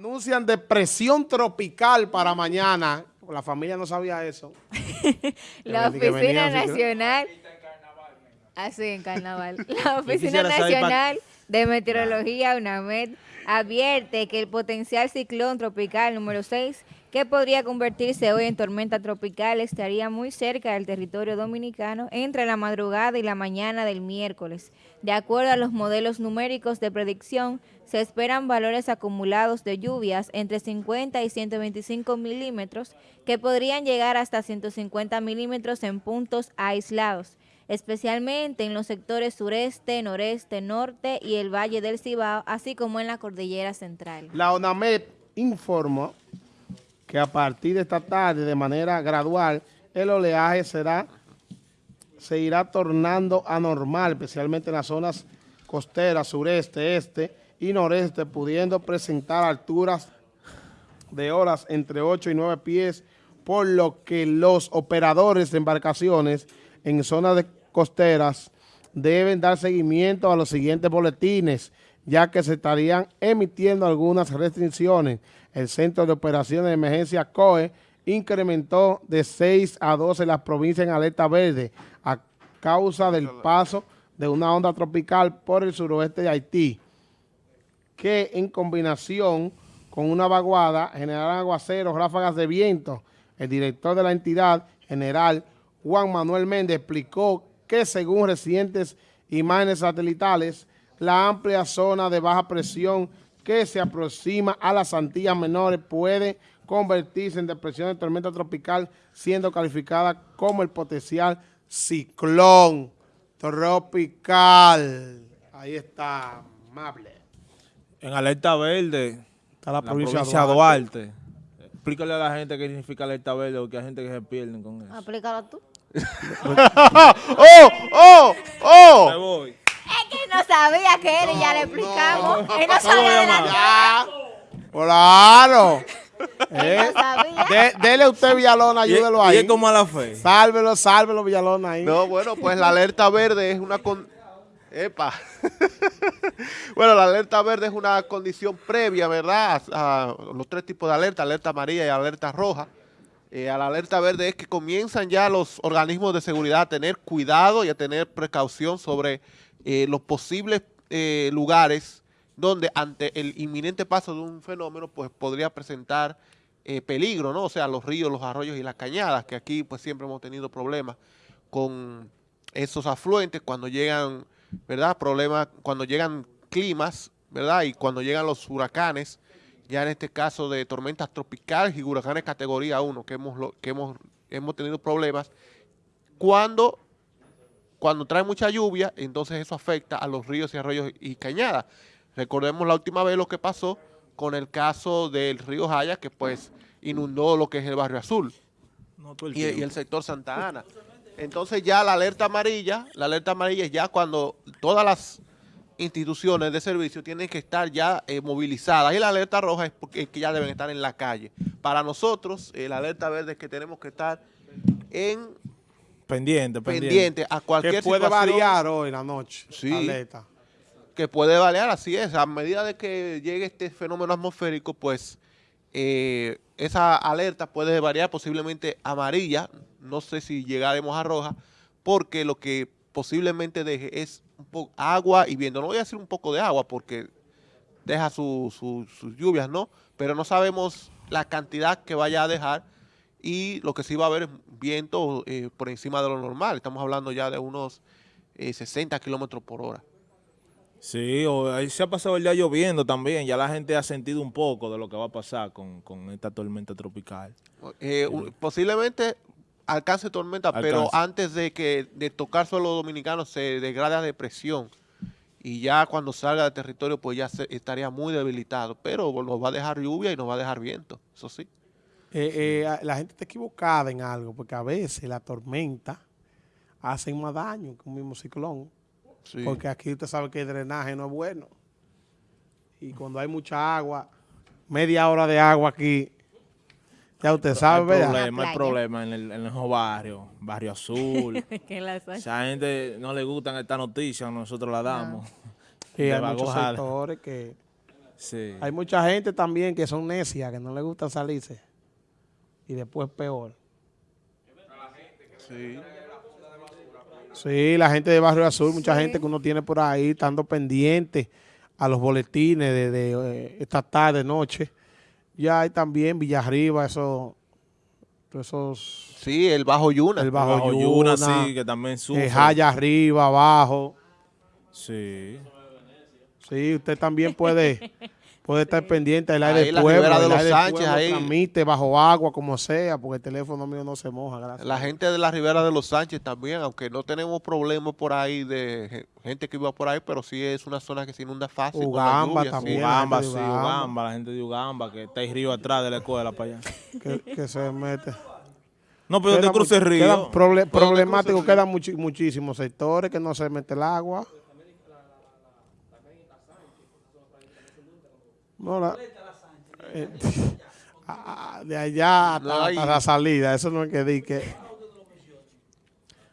Anuncian depresión tropical para mañana. La familia no sabía eso. la Oficina Nacional... Así en carnaval. La Oficina Nacional de Meteorología, UNAMED, advierte que el potencial ciclón tropical número 6 que podría convertirse hoy en tormenta tropical, estaría muy cerca del territorio dominicano entre la madrugada y la mañana del miércoles. De acuerdo a los modelos numéricos de predicción, se esperan valores acumulados de lluvias entre 50 y 125 milímetros, que podrían llegar hasta 150 milímetros en puntos aislados, especialmente en los sectores sureste, noreste, norte y el Valle del Cibao, así como en la Cordillera Central. La ONAMED informó que a partir de esta tarde, de manera gradual, el oleaje será, se irá tornando anormal, especialmente en las zonas costeras, sureste, este y noreste, pudiendo presentar alturas de horas entre 8 y 9 pies, por lo que los operadores de embarcaciones en zonas de costeras deben dar seguimiento a los siguientes boletines, ya que se estarían emitiendo algunas restricciones el Centro de Operaciones de Emergencia COE incrementó de 6 a 12 las provincias en alerta verde a causa del paso de una onda tropical por el suroeste de Haití, que en combinación con una vaguada generarán aguaceros, ráfagas de viento. El director de la entidad, general Juan Manuel Méndez, explicó que según recientes imágenes satelitales, la amplia zona de baja presión que se aproxima a las Antillas Menores puede convertirse en depresión de tormenta tropical, siendo calificada como el potencial ciclón tropical. Ahí está, amable. En alerta verde está la, provincia, de Duarte. Explícale a la gente qué significa alerta verde, porque hay gente que se pierde con eso. Explícalo tú. ¡Oh! ¡Oh! ¡Oh! Me voy no sabía que él y ya le explicamos. él no sabía de la Claro. Eh, de, dele usted Villalona, ayúdelo ahí. Y es como a la fe. Sálvelo, sálvelo Villalona ahí. No, bueno, pues la alerta verde es una con... Epa. bueno, la alerta verde es una condición previa, ¿verdad? A, los tres tipos de alerta, alerta amarilla y alerta roja. Eh, a la alerta verde es que comienzan ya los organismos de seguridad a tener cuidado y a tener precaución sobre eh, los posibles eh, lugares donde ante el inminente paso de un fenómeno pues podría presentar peligro, ¿no? O sea, los ríos, los arroyos y las cañadas, que aquí pues siempre hemos tenido problemas con esos afluentes cuando llegan, ¿verdad? Problemas cuando llegan climas, ¿verdad? Y cuando llegan los huracanes, ya en este caso de tormentas tropicales y huracanes categoría 1, que hemos, que hemos, hemos tenido problemas, cuando cuando trae mucha lluvia, entonces eso afecta a los ríos y arroyos y cañadas. Recordemos la última vez lo que pasó con el caso del río Jaya, que pues inundó lo que es el barrio azul y, el sector Santa Ana. Entonces ya la alerta amarilla, la alerta amarilla es ya cuando todas las instituciones de servicio tienen que estar ya eh, movilizadas y la alerta roja es porque que ya deben estar en la calle. Para nosotros, eh, la alerta verde es que tenemos que estar en Pendiente, pendiente. a cualquier Que puede variar hoy en la noche, sí, Que puede variar, así es. A medida de que llegue este fenómeno atmosférico, pues eh, esa alerta puede variar posiblemente amarilla, no sé si llegaremos a roja, porque lo que posiblemente deje es un poco agua y viento. No voy a decir un poco de agua porque deja sus lluvias, ¿no? Pero no sabemos la cantidad que vaya a dejar y lo que sí va a haber es viento eh, por encima de lo normal. Estamos hablando ya de unos 60 eh, kilómetros por hora. Sí, ahí se ha pasado el día lloviendo también. Ya la gente ha sentido un poco de lo que va a pasar con, esta tormenta tropical. Eh, posiblemente alcance tormenta, pero antes de que de tocar suelo dominicano se degrade a depresión. Y ya cuando salga del territorio, pues ya estaría muy debilitado. Pero nos va a dejar lluvia y nos va a dejar viento, eso sí. Eh, eh, la gente está equivocada en algo, porque a veces la tormenta hace más daño que un mismo ciclón. Porque aquí usted sabe que el drenaje no es bueno. Y cuando hay mucha agua, media hora de agua aquí, ya usted sabe, hay problema, hay problema en el, en el barrio, Barrio Azul. Esa gente no le gustan esta noticia, nosotros la damos. Y hay muchos sectores que Sí. Hay mucha gente también que son necias, que no les gusta salirse. Y después peor. Sí. Sí, la gente de Barrio Azul, mucha gente que uno tiene por ahí, estando pendiente a los boletines de, eh, esta tarde, noche. Ya hay también Villarriba, eso, esos... Sí, el Bajo Yuna. El Bajo, Yuna, sí, que también sube. Jaya arriba, abajo. Sí. Sí, usted también puede puede estar pendiente del aire del pueblo. de los Sánchez, ahí. Transmite bajo agua, como sea, porque el teléfono mío no se moja, gracias. La gente de la Ribera de los Sánchez también, aunque no tenemos problemas por ahí de gente que viva por ahí, pero sí es una zona que se inunda fácil. Ugamba también. Ugamba, sí, Ugamba. la gente de Ugamba, que está ahí río atrás de la escuela para allá. que, se mete. No, pero te cruce el río. problemático, quedan muchísimos sectores que no se mete el agua. No, la, eh, de allá hasta, la salida, eso no es que di que...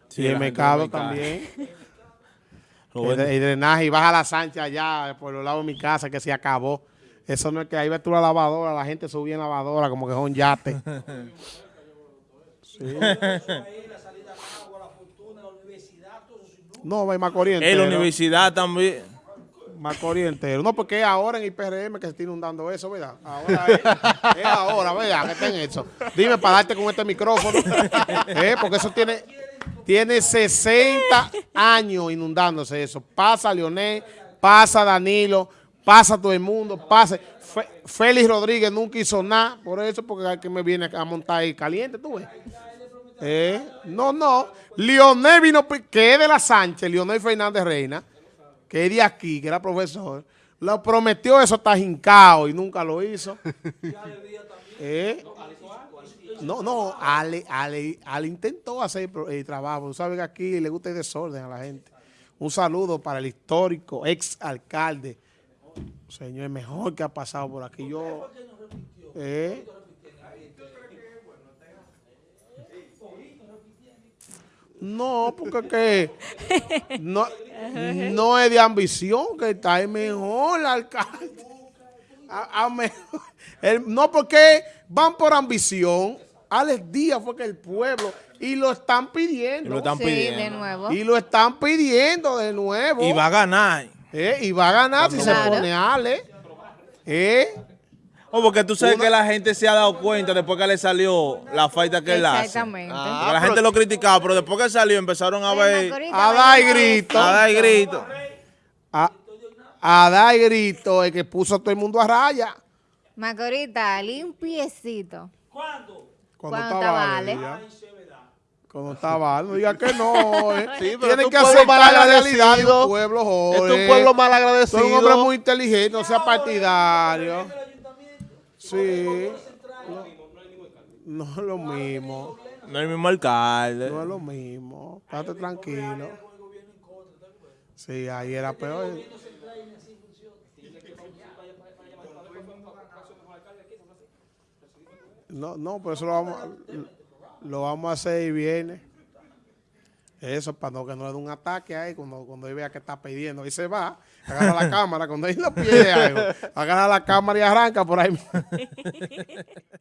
Sí, el mercado también. El, drenaje y baja la Sánchez allá por los lados de mi casa que se acabó. Eso no es que ahí ves tú la lavadora, la gente subía en lavadora como que es un yate. sí. No, hay más corriente. En la universidad también más corriente. No, porque es ahora en IPRM que se está inundando eso, ¿verdad? Ahora es, ahora, ¿verdad? Que está en eso. Dime para darte con este micrófono. ¿eh? Porque eso tiene, tiene 60 años inundándose eso. Pasa Leonel, pasa Danilo, pasa todo el mundo, pasa. Félix Rodríguez nunca hizo nada por eso, porque que me viene a montar ahí caliente, tú ves. ¿Eh? No, no. Leonel vino, que es de la Sánchez, Leonel Fernández Reina, que es de aquí, que era profesor, lo prometió eso está jincado y nunca lo hizo. ¿Eh? No, no, Ale, Ale, Ale intentó hacer el trabajo. Sabes que aquí le gusta el desorden a la gente. Un saludo para el histórico ex alcalde. Señor, mejor que ha pasado por aquí. Yo, ¿eh? No, porque que no, no es de ambición que está el mejor alcalde. no, porque van por ambición. Alex Díaz fue que el pueblo y lo están pidiendo. Y lo están pidiendo. de nuevo. Y lo están pidiendo de nuevo. Y va a ganar. Eh, y va a ganar si se pone Ale. Eh, Oh, porque tú sabes que la gente se ha dado cuenta después que le salió la falta que él hace. Exactamente. Ah, la gente lo criticaba, pero después que salió empezaron a ver... A dar grito. A dar grito. A, dar grito el que puso a todo el mundo a raya. Macorita, limpiecito. ¿Cuándo? Cuando, estaba Ale. Cuando estaba. No diga que no. Eh. Sí, Tiene que aceptar la realidad de un pueblo joven. Es un pueblo mal agradecido. Es un hombre muy inteligente, no sea partidario. Sí. No, es lo mismo. No es el mismo alcalde. No es lo mismo. Estate tranquilo. Sí, ahí era peor. No, no, por eso lo vamos, lo vamos a hacer y viene. Eso, para no, que no le dé un ataque ahí cuando, cuando él vea que está pidiendo. Y se va, agarra la cámara, cuando él no pide algo, agarra la cámara y arranca por ahí.